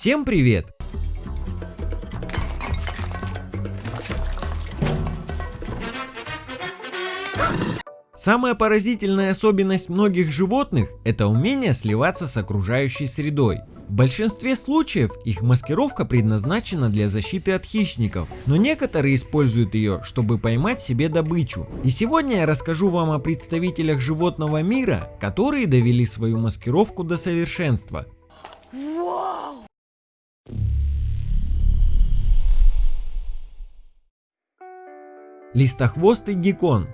Всем привет! Самая поразительная особенность многих животных – это умение сливаться с окружающей средой. В большинстве случаев их маскировка предназначена для защиты от хищников, но некоторые используют ее, чтобы поймать себе добычу. И сегодня я расскажу вам о представителях животного мира, которые довели свою маскировку до совершенства. Листохвостый геккон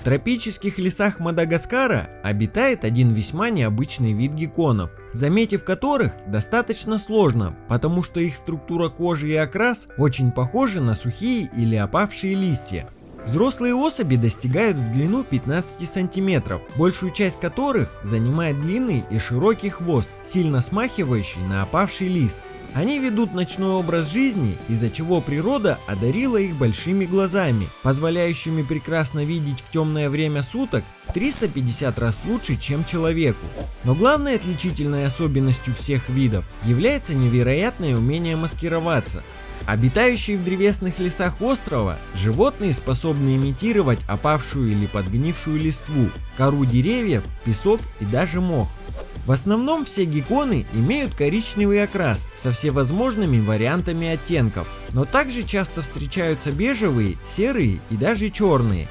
в тропических лесах Мадагаскара обитает один весьма необычный вид гекконов, заметив которых достаточно сложно, потому что их структура кожи и окрас очень похожи на сухие или опавшие листья. Взрослые особи достигают в длину 15 сантиметров, большую часть которых занимает длинный и широкий хвост, сильно смахивающий на опавший лист. Они ведут ночной образ жизни, из-за чего природа одарила их большими глазами, позволяющими прекрасно видеть в темное время суток в 350 раз лучше, чем человеку. Но главной отличительной особенностью всех видов является невероятное умение маскироваться. Обитающие в древесных лесах острова, животные способны имитировать опавшую или подгнившую листву, кору деревьев, песок и даже мох. В основном все гекконы имеют коричневый окрас со всевозможными вариантами оттенков, но также часто встречаются бежевые, серые и даже черные.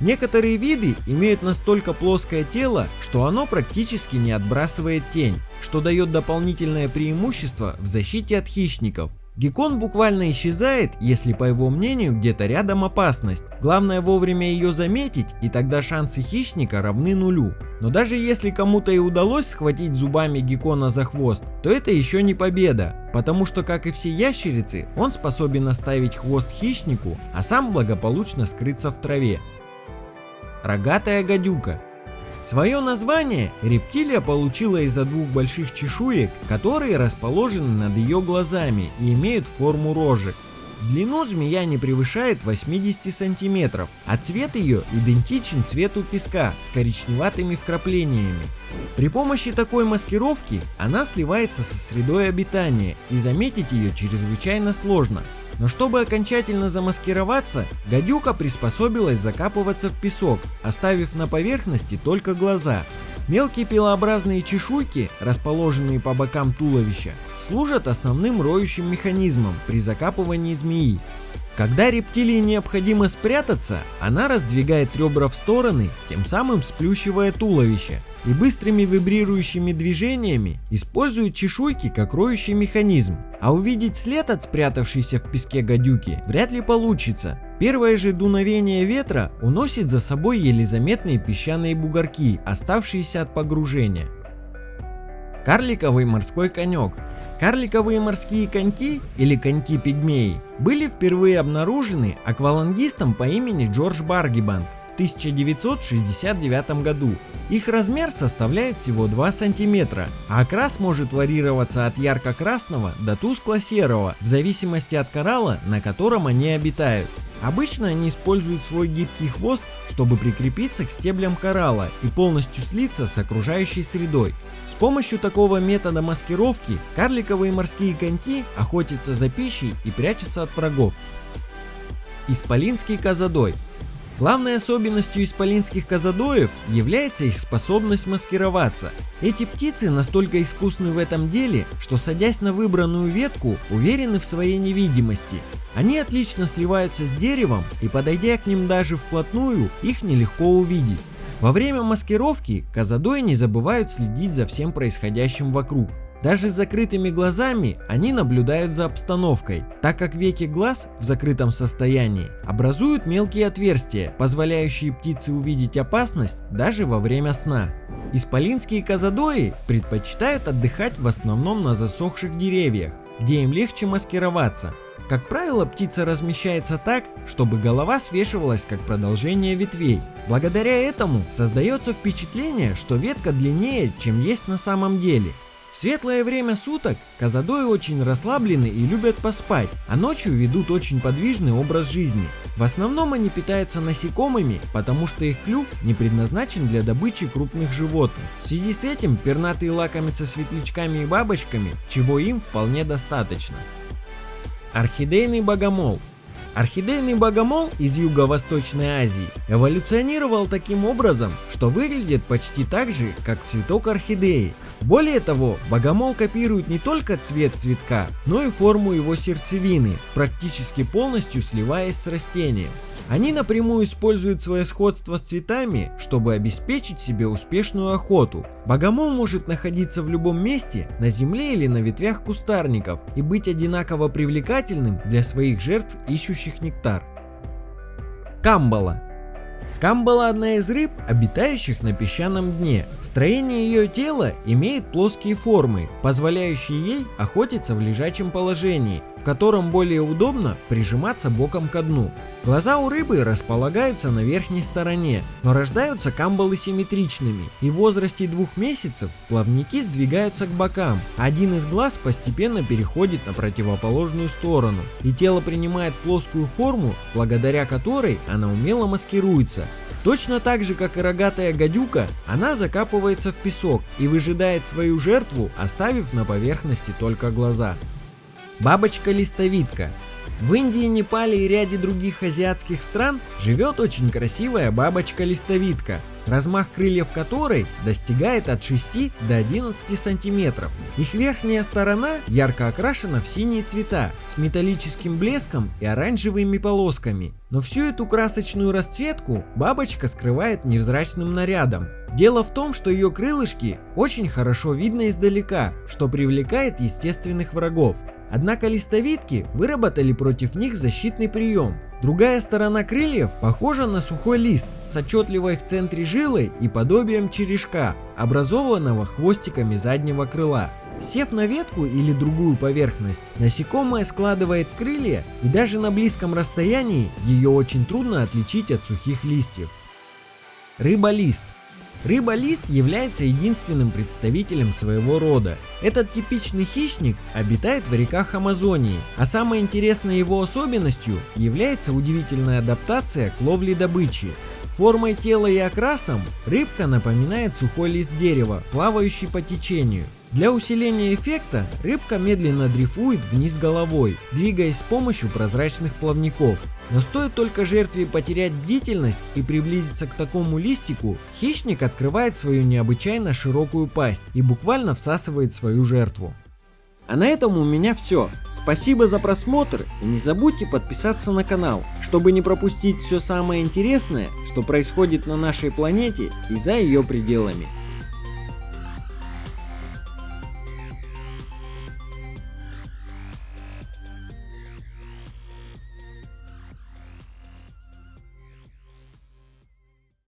Некоторые виды имеют настолько плоское тело, что оно практически не отбрасывает тень, что дает дополнительное преимущество в защите от хищников. Геккон буквально исчезает, если по его мнению где-то рядом опасность. Главное вовремя ее заметить и тогда шансы хищника равны нулю. Но даже если кому-то и удалось схватить зубами геккона за хвост, то это еще не победа, потому что как и все ящерицы, он способен оставить хвост хищнику, а сам благополучно скрыться в траве. Рогатая гадюка Свое название рептилия получила из-за двух больших чешуек, которые расположены над ее глазами и имеют форму рожек. Длину змея не превышает 80 сантиметров, а цвет ее идентичен цвету песка с коричневатыми вкраплениями. При помощи такой маскировки она сливается со средой обитания и заметить ее чрезвычайно сложно. Но чтобы окончательно замаскироваться, гадюка приспособилась закапываться в песок, оставив на поверхности только глаза. Мелкие пилообразные чешуйки, расположенные по бокам туловища, служат основным роющим механизмом при закапывании змеи. Когда рептилии необходимо спрятаться, она раздвигает ребра в стороны, тем самым сплющивая туловище, и быстрыми вибрирующими движениями использует чешуйки как роющий механизм. А увидеть след от спрятавшейся в песке гадюки вряд ли получится. Первое же дуновение ветра уносит за собой еле заметные песчаные бугорки, оставшиеся от погружения. Карликовый морской конек Карликовые морские коньки или коньки-пигмеи были впервые обнаружены аквалангистом по имени Джордж Баргибанд в 1969 году. Их размер составляет всего 2 сантиметра, а окрас может варьироваться от ярко-красного до тускло-серого в зависимости от коралла, на котором они обитают. Обычно они используют свой гибкий хвост, чтобы прикрепиться к стеблям коралла и полностью слиться с окружающей средой. С помощью такого метода маскировки карликовые морские коньки охотятся за пищей и прячутся от врагов. Исполинский козадой Главной особенностью исполинских казадоев является их способность маскироваться. Эти птицы настолько искусны в этом деле, что садясь на выбранную ветку, уверены в своей невидимости. Они отлично сливаются с деревом и подойдя к ним даже вплотную, их нелегко увидеть. Во время маскировки казадои не забывают следить за всем происходящим вокруг. Даже с закрытыми глазами они наблюдают за обстановкой, так как веки глаз в закрытом состоянии образуют мелкие отверстия, позволяющие птице увидеть опасность даже во время сна. Исполинские казадои предпочитают отдыхать в основном на засохших деревьях, где им легче маскироваться. Как правило, птица размещается так, чтобы голова свешивалась как продолжение ветвей. Благодаря этому создается впечатление, что ветка длиннее, чем есть на самом деле. В светлое время суток казадои очень расслаблены и любят поспать, а ночью ведут очень подвижный образ жизни. В основном они питаются насекомыми, потому что их клюв не предназначен для добычи крупных животных. В связи с этим пернатые лакомятся светлячками и бабочками, чего им вполне достаточно. Орхидейный богомол Орхидейный богомол из Юго-Восточной Азии эволюционировал таким образом, что выглядит почти так же, как цветок орхидеи. Более того, богомол копирует не только цвет цветка, но и форму его сердцевины, практически полностью сливаясь с растением. Они напрямую используют свое сходство с цветами, чтобы обеспечить себе успешную охоту. Богомол может находиться в любом месте, на земле или на ветвях кустарников, и быть одинаково привлекательным для своих жертв, ищущих нектар. Камбала Камбала одна из рыб, обитающих на песчаном дне. Строение ее тела имеет плоские формы, позволяющие ей охотиться в лежачем положении, в котором более удобно прижиматься боком ко дну. Глаза у рыбы располагаются на верхней стороне, но рождаются камбалы симметричными, и в возрасте двух месяцев плавники сдвигаются к бокам, один из глаз постепенно переходит на противоположную сторону, и тело принимает плоскую форму, благодаря которой она умело маскируется, Точно так же, как и рогатая гадюка, она закапывается в песок и выжидает свою жертву, оставив на поверхности только глаза. Бабочка-листовидка в Индии, Непале и ряде других азиатских стран живет очень красивая бабочка-листовидка, размах крыльев которой достигает от 6 до 11 сантиметров. Их верхняя сторона ярко окрашена в синие цвета с металлическим блеском и оранжевыми полосками. Но всю эту красочную расцветку бабочка скрывает невзрачным нарядом. Дело в том, что ее крылышки очень хорошо видно издалека, что привлекает естественных врагов. Однако листовидки выработали против них защитный прием. Другая сторона крыльев похожа на сухой лист с отчетливой в центре жилой и подобием черешка, образованного хвостиками заднего крыла. Сев на ветку или другую поверхность, насекомое складывает крылья и даже на близком расстоянии ее очень трудно отличить от сухих листьев. Рыба-лист Рыба-лист является единственным представителем своего рода. Этот типичный хищник обитает в реках Амазонии, а самой интересной его особенностью является удивительная адаптация к ловле добычи. Формой тела и окрасом рыбка напоминает сухой лист дерева, плавающий по течению. Для усиления эффекта рыбка медленно дрейфует вниз головой, двигаясь с помощью прозрачных плавников. Но стоит только жертве потерять бдительность и приблизиться к такому листику, хищник открывает свою необычайно широкую пасть и буквально всасывает свою жертву. А на этом у меня все. Спасибо за просмотр и не забудьте подписаться на канал, чтобы не пропустить все самое интересное, что происходит на нашей планете и за ее пределами.